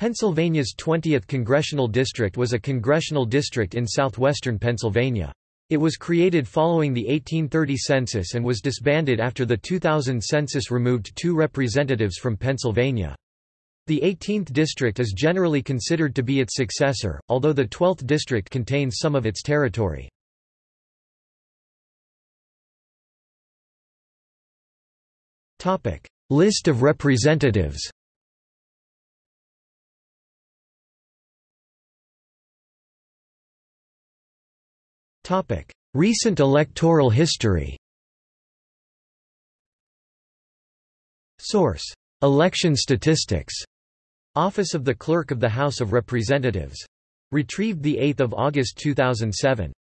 Pennsylvania's 20th congressional district was a congressional district in southwestern Pennsylvania. It was created following the 1830 census and was disbanded after the 2000 census removed two representatives from Pennsylvania. The 18th district is generally considered to be its successor, although the 12th district contains some of its territory. List of representatives Recent electoral history Source: Election statistics. Office of the Clerk of the House of Representatives. Retrieved 8 August 2007.